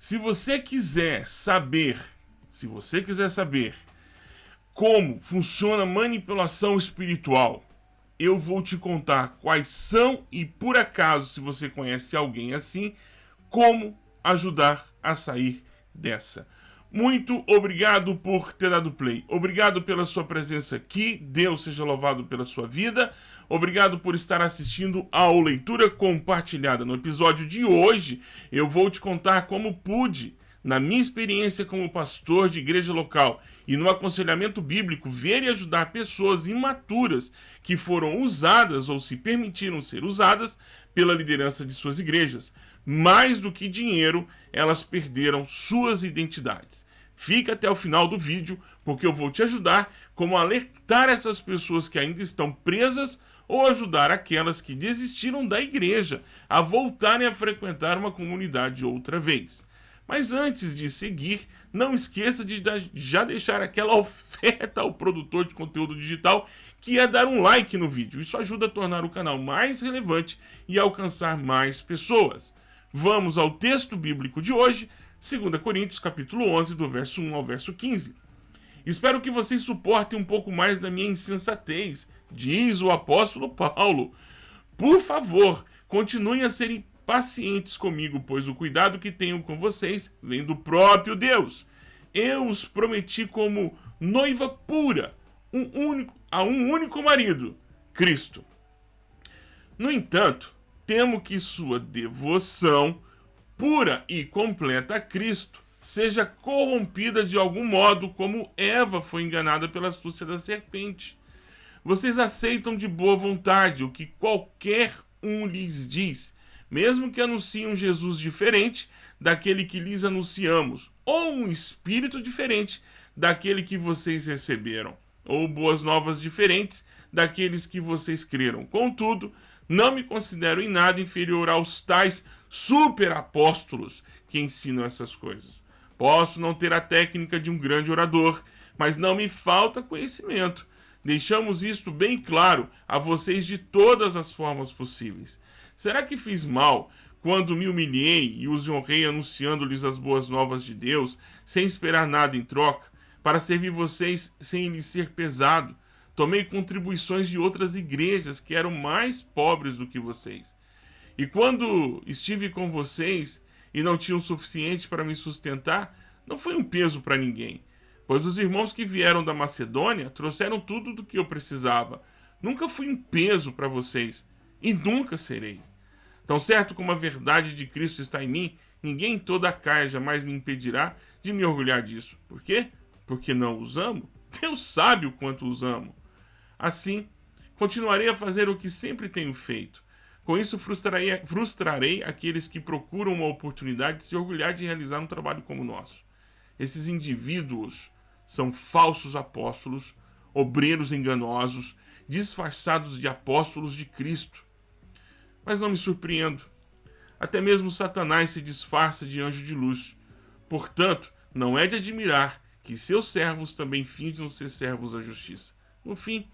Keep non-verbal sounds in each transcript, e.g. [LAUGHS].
Se você quiser saber, se você quiser saber como funciona manipulação espiritual, eu vou te contar quais são e, por acaso, se você conhece alguém assim, como ajudar a sair dessa. Muito obrigado por ter dado play. Obrigado pela sua presença aqui. Deus seja louvado pela sua vida. Obrigado por estar assistindo ao Leitura Compartilhada. No episódio de hoje, eu vou te contar como pude, na minha experiência como pastor de igreja local e no aconselhamento bíblico, ver e ajudar pessoas imaturas que foram usadas ou se permitiram ser usadas pela liderança de suas igrejas mais do que dinheiro, elas perderam suas identidades. Fica até o final do vídeo, porque eu vou te ajudar como alertar essas pessoas que ainda estão presas ou ajudar aquelas que desistiram da igreja a voltarem a frequentar uma comunidade outra vez. Mas antes de seguir, não esqueça de já deixar aquela [LAUGHS] oferta ao produtor de conteúdo digital que é dar um like no vídeo. Isso ajuda a tornar o canal mais relevante e alcançar mais pessoas. Vamos ao texto bíblico de hoje, 2 Coríntios capítulo 11, do verso 1 ao verso 15. Espero que vocês suportem um pouco mais da minha insensatez, diz o apóstolo Paulo. Por favor, continuem a serem pacientes comigo, pois o cuidado que tenho com vocês vem do próprio Deus. Eu os prometi como noiva pura, um único, a um único marido, Cristo. No entanto, temo que sua devoção pura e completa a Cristo seja corrompida de algum modo, como Eva foi enganada pela astúcia da serpente. Vocês aceitam de boa vontade o que qualquer um lhes diz, mesmo que anunciem um Jesus diferente daquele que lhes anunciamos, ou um espírito diferente daquele que vocês receberam, ou boas novas diferentes daqueles que vocês creram. Contudo, não me considero em nada inferior aos tais super apóstolos que ensinam essas coisas. Posso não ter a técnica de um grande orador, mas não me falta conhecimento. Deixamos isto bem claro a vocês de todas as formas possíveis. Será que fiz mal quando me humilhei e os honrei anunciando-lhes as boas novas de Deus, sem esperar nada em troca, para servir vocês sem lhes ser pesado? Tomei contribuições de outras igrejas que eram mais pobres do que vocês. E quando estive com vocês e não tinham o suficiente para me sustentar, não foi um peso para ninguém, pois os irmãos que vieram da Macedônia trouxeram tudo do que eu precisava. Nunca fui um peso para vocês e nunca serei. Tão certo como a verdade de Cristo está em mim, ninguém em toda a caia jamais me impedirá de me orgulhar disso. Por quê? Porque não os amo? [LAUGHS] Deus sabe o quanto os amo. Assim, continuarei a fazer o que sempre tenho feito. Com isso, frustrarei, frustrarei aqueles que procuram uma oportunidade de se orgulhar de realizar um trabalho como o nosso. Esses indivíduos são falsos apóstolos, obreiros enganosos, disfarçados de apóstolos de Cristo. Mas não me surpreendo. Até mesmo Satanás se disfarça de anjo de luz. Portanto, não é de admirar que seus servos também fingam ser servos da justiça. No fim,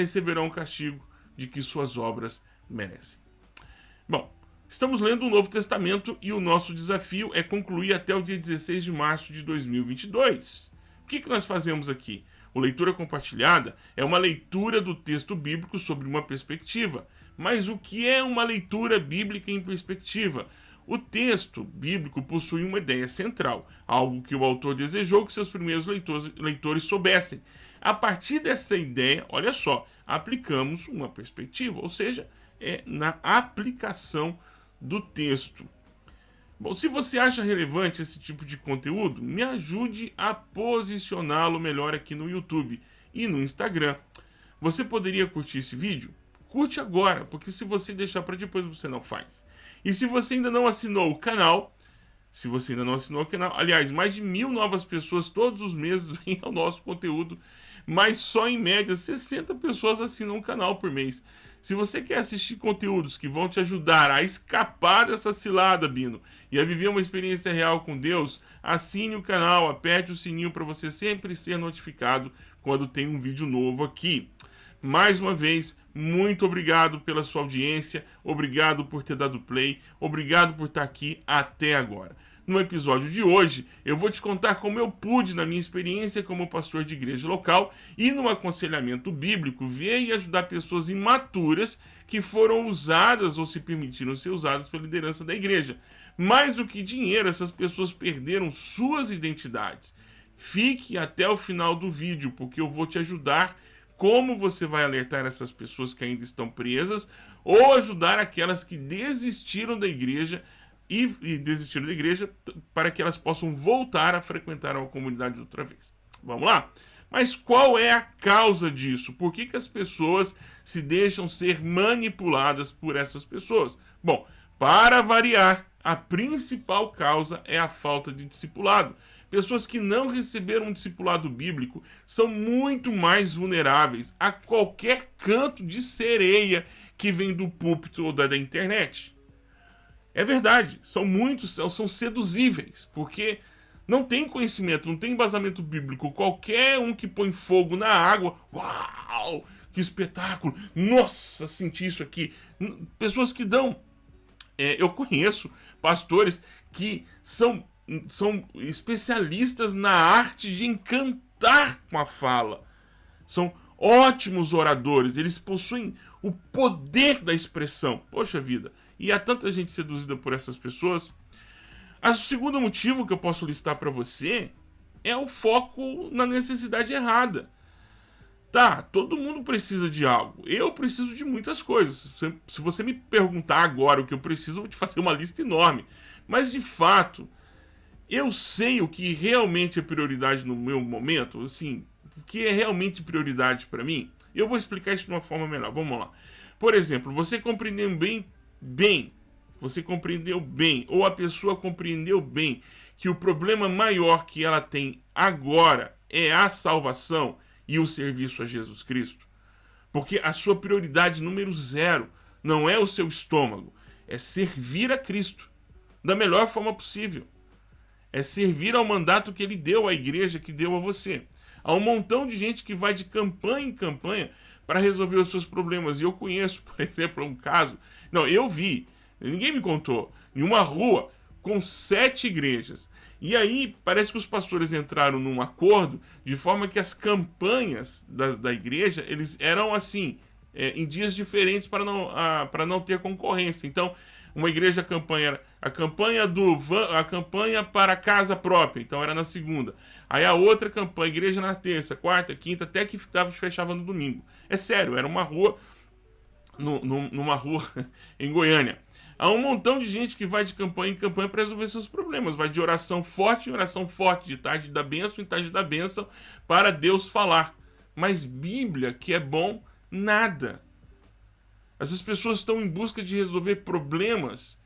receberão o castigo de que suas obras merecem. Bom, estamos lendo o Novo Testamento e o nosso desafio é concluir até o dia 16 de março de 2022. O que, que nós fazemos aqui? O Leitura Compartilhada é uma leitura do texto bíblico sobre uma perspectiva. Mas o que é uma leitura bíblica em perspectiva? O texto bíblico possui uma ideia central, algo que o autor desejou que seus primeiros leitores, leitores soubessem, a partir dessa ideia, olha só, aplicamos uma perspectiva, ou seja, é na aplicação do texto. Bom, se você acha relevante esse tipo de conteúdo, me ajude a posicioná-lo melhor aqui no YouTube e no Instagram. Você poderia curtir esse vídeo? Curte agora, porque se você deixar para depois você não faz. E se você ainda não assinou o canal, se você ainda não assinou o canal, aliás, mais de mil novas pessoas todos os meses [LAUGHS] vêm ao nosso conteúdo mas só em média 60 pessoas assinam o canal por mês. Se você quer assistir conteúdos que vão te ajudar a escapar dessa cilada, Bino, e a viver uma experiência real com Deus, assine o canal, aperte o sininho para você sempre ser notificado quando tem um vídeo novo aqui. Mais uma vez, muito obrigado pela sua audiência, obrigado por ter dado play, obrigado por estar aqui até agora. No episódio de hoje, eu vou te contar como eu pude, na minha experiência como pastor de igreja local e no aconselhamento bíblico, ver e ajudar pessoas imaturas que foram usadas ou se permitiram ser usadas pela liderança da igreja. Mais do que dinheiro, essas pessoas perderam suas identidades. Fique até o final do vídeo, porque eu vou te ajudar como você vai alertar essas pessoas que ainda estão presas ou ajudar aquelas que desistiram da igreja e, e desistiram da igreja para que elas possam voltar a frequentar a comunidade outra vez. Vamos lá? Mas qual é a causa disso? Por que, que as pessoas se deixam ser manipuladas por essas pessoas? Bom, para variar, a principal causa é a falta de discipulado. Pessoas que não receberam um discipulado bíblico são muito mais vulneráveis a qualquer canto de sereia que vem do púlpito ou da, da internet. É verdade, são muitos, são seduzíveis, porque não tem conhecimento, não tem embasamento bíblico. Qualquer um que põe fogo na água, uau, que espetáculo, nossa, senti isso aqui. Pessoas que dão. É, eu conheço pastores que são, são especialistas na arte de encantar com a fala. São ótimos oradores, eles possuem o poder da expressão. Poxa vida, e há tanta gente seduzida por essas pessoas. O segundo motivo que eu posso listar para você é o foco na necessidade errada. Tá, todo mundo precisa de algo. Eu preciso de muitas coisas. Se você me perguntar agora o que eu preciso, eu vou te fazer uma lista enorme. Mas de fato, eu sei o que realmente é prioridade no meu momento, assim, o que é realmente prioridade para mim. Eu vou explicar isso de uma forma melhor. Vamos lá. Por exemplo, você compreender bem bem, você compreendeu bem, ou a pessoa compreendeu bem que o problema maior que ela tem agora é a salvação e o serviço a Jesus Cristo. Porque a sua prioridade número zero não é o seu estômago, é servir a Cristo da melhor forma possível. É servir ao mandato que ele deu à igreja, que deu a você. Há um montão de gente que vai de campanha em campanha para resolver os seus problemas. E eu conheço, [LAUGHS] por exemplo, um caso não, eu vi, ninguém me contou, em uma rua com sete igrejas. E aí parece que os pastores entraram num acordo de forma que as campanhas da, da igreja eles eram assim, é, em dias diferentes para não, para não ter concorrência. Então, uma igreja campanha a campanha do a campanha para casa própria, então era na segunda. Aí a outra campanha, igreja na terça, quarta, quinta, até que fechava no domingo. É sério, era uma rua no, numa rua [LAUGHS] em Goiânia. Há um montão de gente que vai de campanha em campanha para resolver seus problemas. Vai de oração forte em oração forte, de tarde da bênção em tarde da bênção, para Deus falar. Mas Bíblia, que é bom, nada. Essas pessoas estão em busca de resolver problemas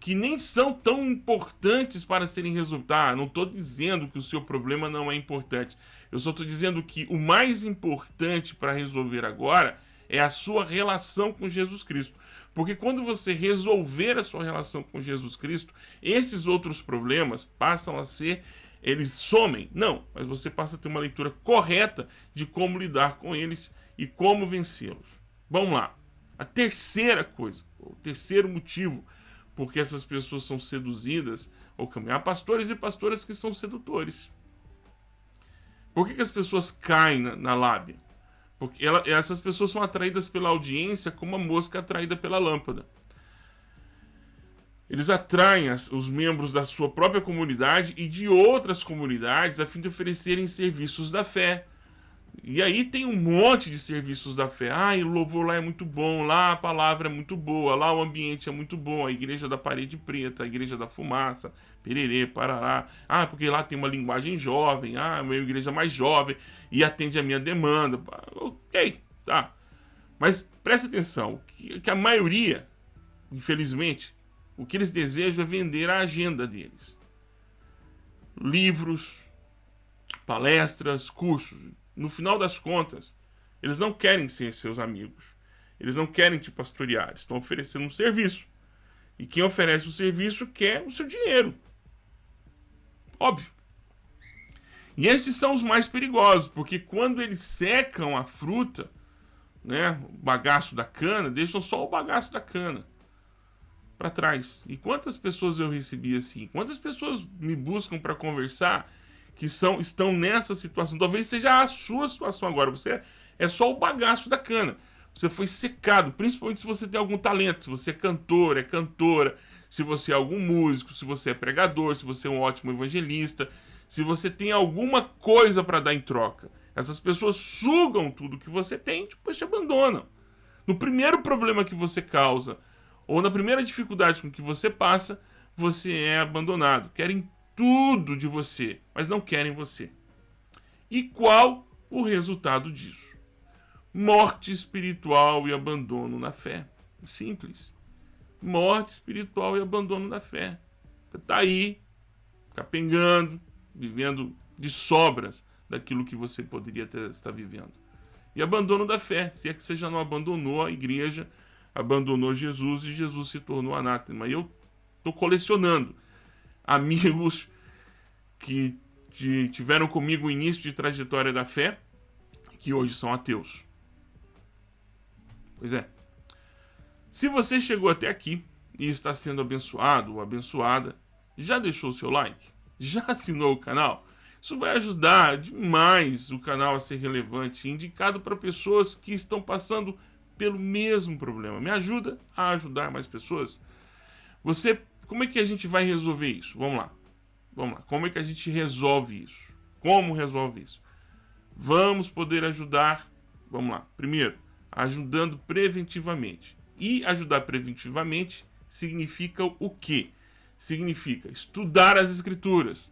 que nem são tão importantes para serem resolvidos. Ah, não estou dizendo que o seu problema não é importante. Eu só estou dizendo que o mais importante para resolver agora é a sua relação com Jesus Cristo. Porque quando você resolver a sua relação com Jesus Cristo, esses outros problemas passam a ser, eles somem. Não, mas você passa a ter uma leitura correta de como lidar com eles e como vencê-los. Vamos lá. A terceira coisa, o terceiro motivo porque essas pessoas são seduzidas ou caminhar. Há pastores e pastoras que são sedutores. Por que, que as pessoas caem na, na lábia? Porque ela, essas pessoas são atraídas pela audiência como a mosca atraída pela lâmpada. Eles atraem as, os membros da sua própria comunidade e de outras comunidades a fim de oferecerem serviços da fé, e aí tem um monte de serviços da fé. Ah, o louvor lá é muito bom, lá a palavra é muito boa, lá o ambiente é muito bom, a igreja da parede preta, a igreja da fumaça, pererê, parará. Ah, porque lá tem uma linguagem jovem, ah, é uma igreja mais jovem e atende a minha demanda. Ok, tá. Mas presta atenção, que a maioria, infelizmente, o que eles desejam é vender a agenda deles. Livros, palestras, cursos no final das contas, eles não querem ser seus amigos. Eles não querem te pastorear. Estão oferecendo um serviço. E quem oferece o serviço quer o seu dinheiro. Óbvio. E esses são os mais perigosos, porque quando eles secam a fruta, né, o bagaço da cana, deixam só o bagaço da cana. para trás. E quantas pessoas eu recebi assim? Quantas pessoas me buscam para conversar que são estão nessa situação? Talvez seja a sua situação agora. Você é só o bagaço da cana. Você foi secado, principalmente se você tem algum talento, se você é cantor, é cantora, se você é algum músico, se você é pregador, se você é um ótimo evangelista, se você tem alguma coisa para dar em troca. Essas pessoas sugam tudo que você tem e depois te abandonam. No primeiro problema que você causa, ou na primeira dificuldade com que você passa, você é abandonado. Querem tudo de você, mas não querem você. E qual o resultado disso? Morte espiritual e abandono na fé. Simples. Morte espiritual e abandono na fé. Tá aí, capengando, vivendo de sobras daquilo que você poderia ter, estar vivendo. E abandono da fé, se é que você já não abandonou a igreja, abandonou Jesus e Jesus se tornou anátema. E eu estou colecionando amigos que tiveram comigo o início de trajetória da fé, que hoje são ateus. Pois é. Se você chegou até aqui e está sendo abençoado ou abençoada, já deixou o seu like? Já assinou o canal? Isso vai ajudar demais o canal a ser relevante, indicado para pessoas que estão passando pelo mesmo problema. Me ajuda a ajudar mais pessoas. Você, como é que a gente vai resolver isso? Vamos lá. Vamos lá. Como é que a gente resolve isso? Como resolve isso? Vamos poder ajudar. Vamos lá. Primeiro, ajudando preventivamente. E ajudar preventivamente significa o quê? Significa estudar as escrituras.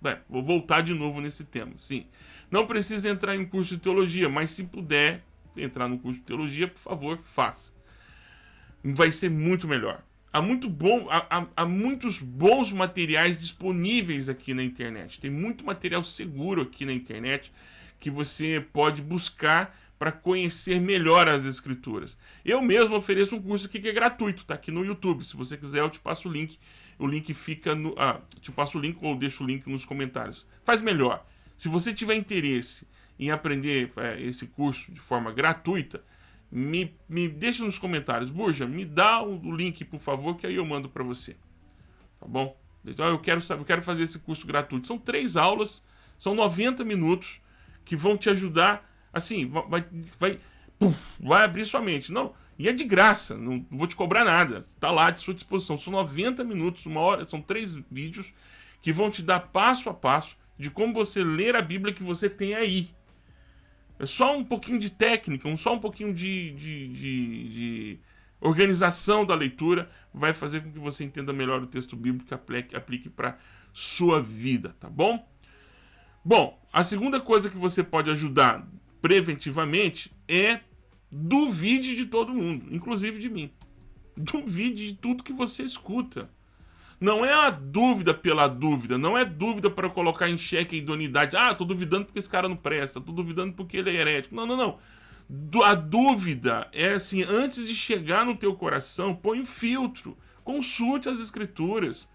Bem, vou voltar de novo nesse tema, sim. Não precisa entrar em curso de teologia, mas se puder entrar no curso de teologia, por favor, faça. Vai ser muito melhor. Há, muito bom, há, há, muitos bons materiais disponíveis aqui na internet. Tem muito material seguro aqui na internet que você pode buscar para conhecer melhor as escrituras. Eu mesmo ofereço um curso aqui que é gratuito, tá aqui no YouTube. Se você quiser, eu te passo o link. O link fica no. Ah, te passo o link ou deixo o link nos comentários. Faz melhor. Se você tiver interesse em aprender é, esse curso de forma gratuita, me, me deixa nos comentários. Burja, me dá o link, por favor, que aí eu mando para você. Tá bom? Então eu quero, saber, eu quero fazer esse curso gratuito. São três aulas, são 90 minutos que vão te ajudar Assim, vai, vai, puf, vai abrir sua mente. Não, e é de graça, não vou te cobrar nada. Está lá à sua disposição. São 90 minutos, uma hora, são três vídeos que vão te dar passo a passo de como você ler a Bíblia que você tem aí. É só um pouquinho de técnica, um, só um pouquinho de, de, de, de organização da leitura vai fazer com que você entenda melhor o texto bíblico e aplique, para sua vida, tá bom? Bom, a segunda coisa que você pode ajudar preventivamente é duvide de todo mundo, inclusive de mim. Duvide de tudo que você escuta. Não é a dúvida pela dúvida, não é dúvida para colocar em xeque a idoneidade. Ah, tô duvidando porque esse cara não presta, tô duvidando porque ele é herético. Não, não, não. A dúvida é assim, antes de chegar no teu coração, põe um filtro. Consulte as escrituras.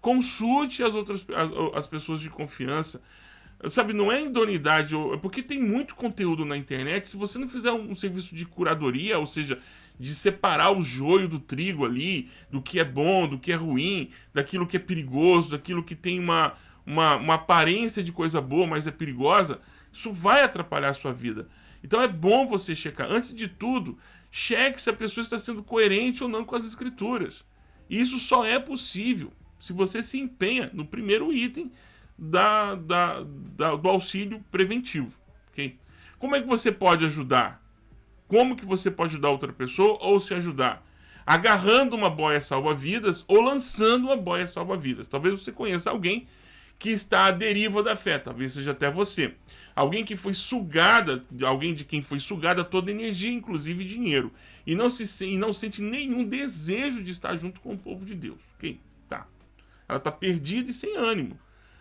Consulte as outras as, as pessoas de confiança. Sabe, não é idoneidade, é porque tem muito conteúdo na internet. Se você não fizer um, serviço de curadoria, ou seja, de separar o joio do trigo ali, do que é bom, do que é ruim, daquilo que é perigoso, daquilo que tem uma, uma, uma aparência de coisa boa, mas é perigosa, isso vai atrapalhar a sua vida. Então é bom você checar. Antes de tudo, cheque se a pessoa está sendo coerente ou não com as escrituras. Isso só é possível se você se empenha no primeiro item da, da, da, do auxílio preventivo. Okay? Como é que você pode ajudar? Como que você pode ajudar outra pessoa ou se ajudar? Agarrando uma boia salva-vidas ou lançando uma boia salva-vidas. Talvez você conheça alguém que está à deriva da fé, talvez seja até você. Alguém que foi sugada, alguém de quem foi sugada toda energia, inclusive dinheiro, e não se e não sente nenhum desejo de estar junto com o povo de Deus. Ok? Tá. Ela está perdida e sem ânimo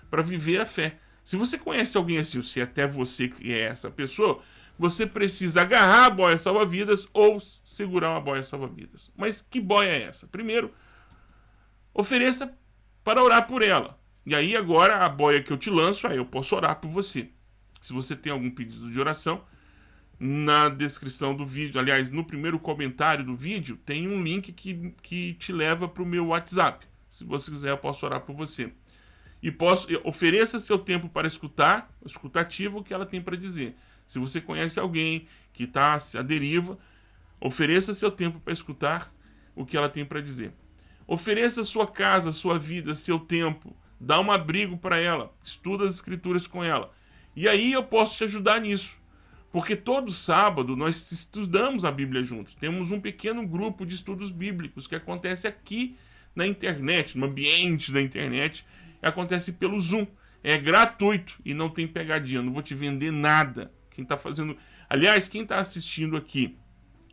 para viver a fé. Se você conhece alguém assim, ou se até você que é essa pessoa, você precisa agarrar a boia salva-vidas ou segurar uma boia salva-vidas. Mas que boia é essa? Primeiro, ofereça para orar por ela. E aí agora a boia que eu te lanço, aí eu posso orar por você. Se você tem algum pedido de oração, na descrição do vídeo. Aliás, no primeiro comentário do vídeo tem um link que, que te leva para o meu WhatsApp. Se você quiser, eu posso orar por você. E posso ofereça seu tempo para escutar, escutativo o que ela tem para dizer. Se você conhece alguém que está à deriva, ofereça seu tempo para escutar o que ela tem para dizer. Ofereça sua casa, sua vida, seu tempo. Dá um abrigo para ela. Estuda as escrituras com ela. E aí eu posso te ajudar nisso. Porque todo sábado nós estudamos a Bíblia juntos. Temos um pequeno grupo de estudos bíblicos que acontece aqui na internet, no ambiente da internet. Acontece pelo Zoom. É gratuito e não tem pegadinha. Não vou te vender nada. Quem está fazendo. Aliás, quem está assistindo aqui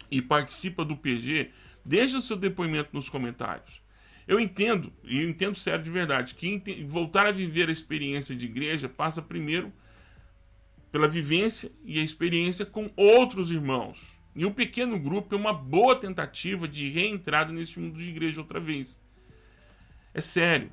e participa do PG, deixa seu depoimento nos comentários. Eu entendo, e eu entendo sério de verdade, que voltar a viver a experiência de igreja passa primeiro pela vivência e a experiência com outros irmãos. E o pequeno grupo é uma boa tentativa de reentrada nesse mundo de igreja outra vez. É sério.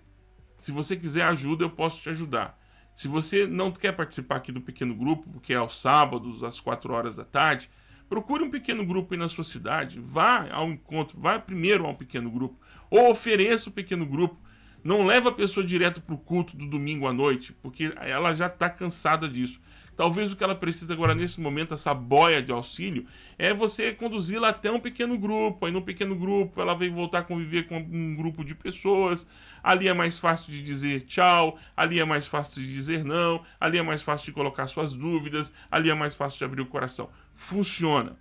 Se você quiser ajuda, eu posso te ajudar. Se você não quer participar aqui do pequeno grupo, porque é aos sábados, às 4 horas da tarde, procure um pequeno grupo aí na sua cidade, vá ao encontro, vá primeiro a um pequeno grupo, ou ofereça o um pequeno grupo. Não leva a pessoa direto para o culto do domingo à noite, porque ela já está cansada disso. Talvez o que ela precisa agora nesse momento, essa boia de auxílio, é você conduzi-la até um pequeno grupo. Aí no pequeno grupo ela vem voltar a conviver com um grupo de pessoas. Ali é mais fácil de dizer tchau, ali é mais fácil de dizer não, ali é mais fácil de colocar suas dúvidas, ali é mais fácil de abrir o coração. Funciona,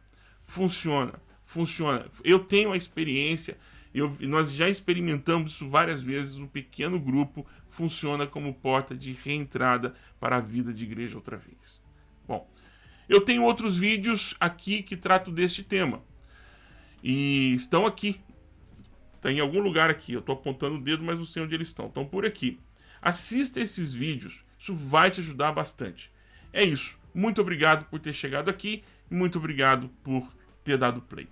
funciona, funciona. Eu tenho a experiência eu, nós já experimentamos isso várias vezes. O pequeno grupo funciona como porta de reentrada para a vida de igreja outra vez. Bom, eu tenho outros vídeos aqui que trato deste tema. E estão aqui. Tem em algum lugar aqui. Eu estou apontando o dedo, mas não sei onde eles estão. Estão por aqui. Assista esses vídeos. Isso vai te ajudar bastante. É isso. Muito obrigado por ter chegado aqui. Muito obrigado por ter dado play.